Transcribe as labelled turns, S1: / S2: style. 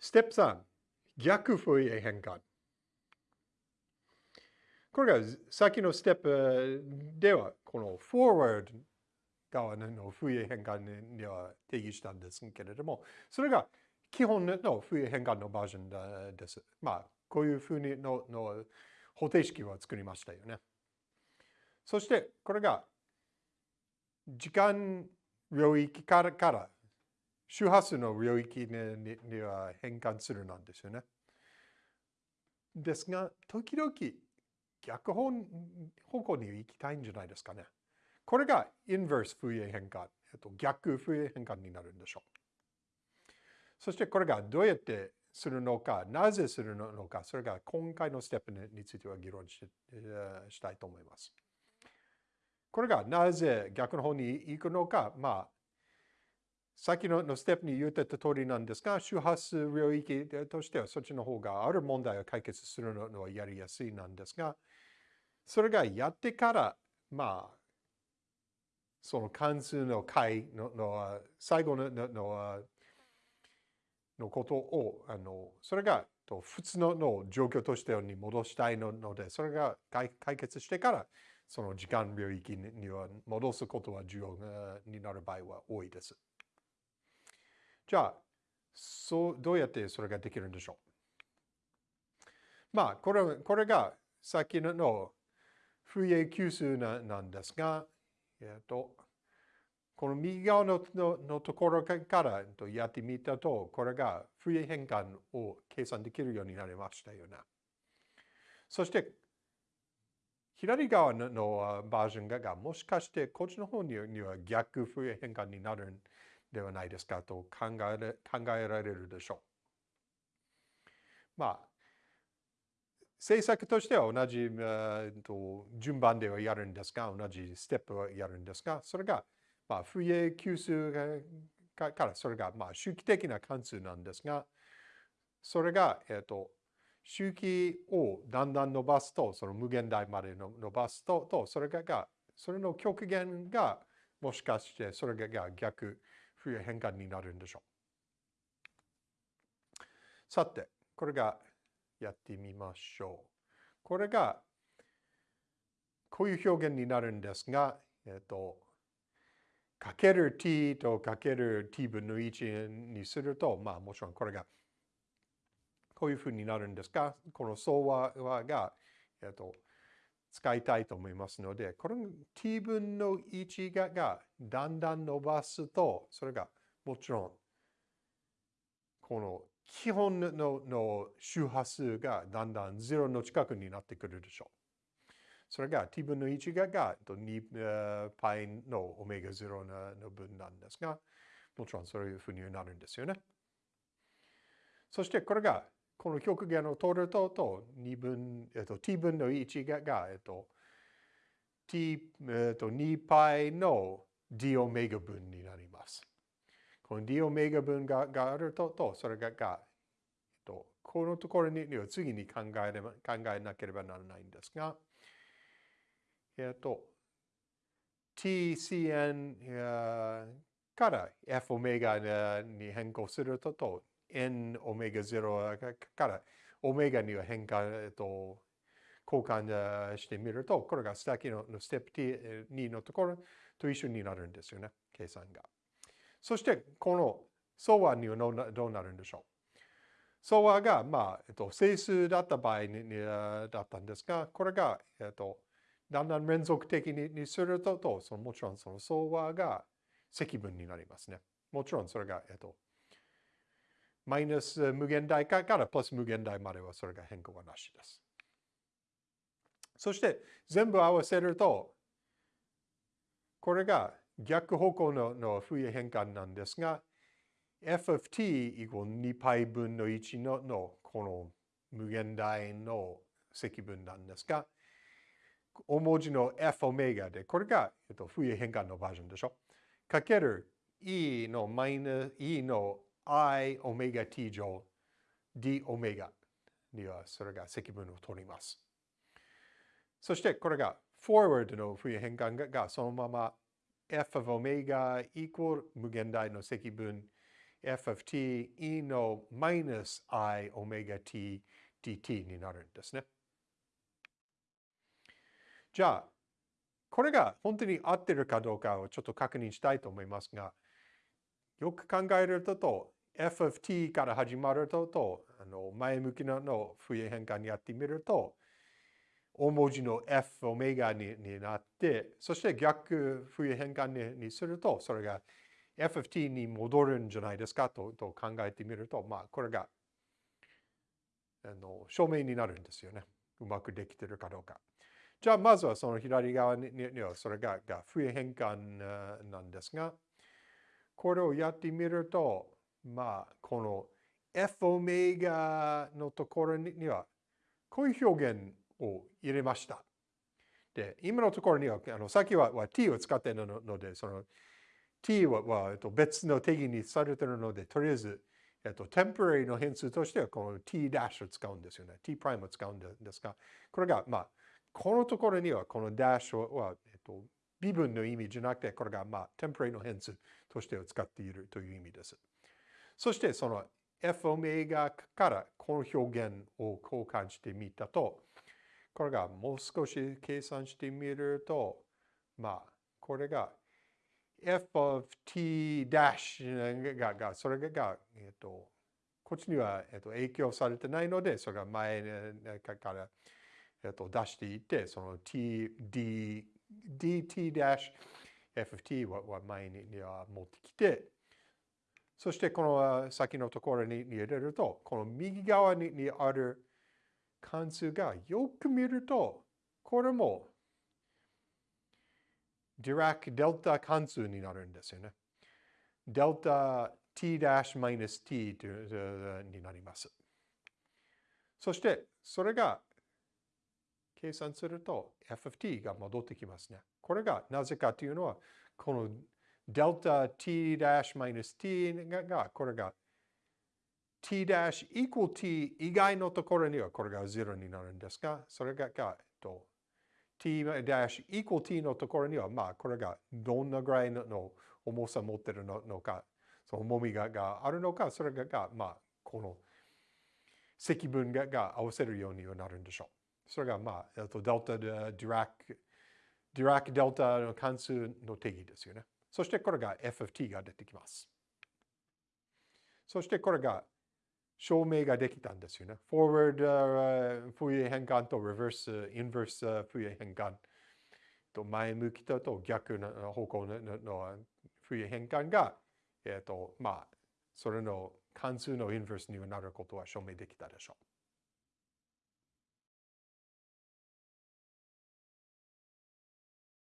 S1: ステップ3、逆フォイエ変換。これが先のステップでは、この forward 側のフエ変換には定義したんですけれども、それが基本のフエ変換のバージョンです。まあ、こういうふうにのの方程式を作りましたよね。そして、これが時間領域からから周波数の領域にには変換するなんですよね。ですが、時々逆方方向に行きたいんじゃないですかね。これがインバースフエ変換、えっと、逆フエ変換になるんでしょう。そしてこれがどうやってするのか、なぜするのか、それが今回のステップについては議論ししたいと思います。これがなぜ逆の方に行くのか、まあ、先のステップに言ってた通りなんですが、周波数領域としてはそっちの方がある問題を解決するのはやりやすいなんですが、それがやってから、まあ、その関数の解のの最後のののことを、あのそれが普通のの状況としてに戻したいので、それが解決してから、その時間領域には戻すことは重要になる場合は多いです。じゃあ、そうどうやってそれができるんでしょう？まあ、これこれがさっきの不衛級数ななんですが、えっと、この右側のののところからやってみたと、これが不衛変換を計算できるようになりましたよね。そして、左側ののバージョンがもしかしてこっちの方には逆不衛変換になるんではないですかと考え考えられるでしょう。まあ、政策としては同じ、えと順番ではやるんですが、同じステップはやるんですが、それが、まあ、不衛級数からそれが、まあ、周期的な関数なんですが、それが、えっ、と、周期をだんだん伸ばすと、その無限大まで伸ばすと、とそれが、それの極限が、もしかしてそれが逆冬変換になるんでしょう。さて、これがやってみましょう。これがこういう表現になるんですが、えっと、かける t とかける t 分の1にすると、まあもちろんこれがこういうふうになるんですが、この相和が、えっと、使いたいと思いますので、この t 分の1ががだんだん伸ばすと、それがもちろん、この基本のの周波数がだんだん0の近くになってくるでしょう。それが t 分の1がが 2π のオメガ0の分なんですが、もちろんそういうふうになるんですよね。そしてこれがこの極限を取ると、と2分、えっと、t 分の1が、がえっと、t、えっと、2π の d オメガ分になります。この d オメガ分ががあると、とそれがが、えっと、このところには次に考えれば考えなければならないんですが、えっと、tcn から f オメガに変更すると、と n オメガ0からオメガには変化、えっと、交換してみると、これが先のステップ T2 のところと一緒になるんですよね、計算が。そして、この相和にはどうなるんでしょう相和が、まあ、えっと、整数だった場合にだったんですが、これが、えっと、だんだん連続的にすると、とそのもちろんその相和が積分になりますね。もちろんそれが、えっと、マイナス無限大からプラス無限大まではそれが変更はなしです。そして全部合わせると、これが逆方向ののフ変換なんですが、f of t イコール 2π 分の1ののこの無限大の積分なんですが、大文字の f オメガで、これが、えっと、フ変換のバージョンでしょ。かける e のマイナス e の i オメガ t 乗 d オメガにはそれが積分を取ります。そしてこれが forward の冬変換がそのまま f of オメガイコール無限大の積分 f of t e のマイナス i オメガ t dt になるんですね。じゃあ、これが本当に合ってるかどうかをちょっと確認したいと思いますが、よく考えると、f of t から始まると、とあの前向きなの冬変換にやってみると、大文字の f オメガにになって、そして逆冬変換ににすると、それが f of t に戻るんじゃないですかとと考えてみると、まあ、これがあの証明になるんですよね。うまくできてるかどうか。じゃあ、まずはその左側にはそれがが冬変換なんですが、これをやってみると、まあ、この F オメガのところには、こういう表現を入れました。で、今のところには、あのさっきはは t を使っているので、その t はは、えっと、別の定義にされているので、とりあえず、えっと、temporary の変数としては、この t' を使うんですよね。t' を使うんですが、これが、まあ、このところには、この dash は、えっと、微分の意味じゃなくて、これが、まあ、temporary の変数として使っているという意味です。そして、その f オメガからこの表現を交換してみたと、これがもう少し計算してみると、まあ、これが f of t ダッシュが、がそれが、えっと、こっちには、えっと、影響されてないので、それが前から、えっと、出していて、その td d, dt ダッシュ f of t は前に持ってきて、そしてこの先のところに入れると、この右側にある関数がよく見ると、これもディラックデルタ関数になるんですよね。デルタ t' マイナス t になります。そして、それが計算すると f of t が戻ってきますね。これがなぜかというのは、このデルタ t' マイナス t が、これが t' equal t 以外のところにはこれが0になるんですが、それが、えっと、t' equal t のところには、まあ、これがどんなぐらいの重さ持ってるのか、その重みががあるのか、それが、まあ、この積分がが合わせるようにはなるんでしょう。それが、まあ、とデルタでディラック、ディラックデルタの関数の定義ですよね。そしてこれが f of t が出てきます。そしてこれが証明ができたんですよね。forward、uh, フー変換と reverse、inverse フー変換と前向きと逆の方向ののフー変換が、えっ、と、まあ、それの関数のインバースにはなることは証明できたでしょう。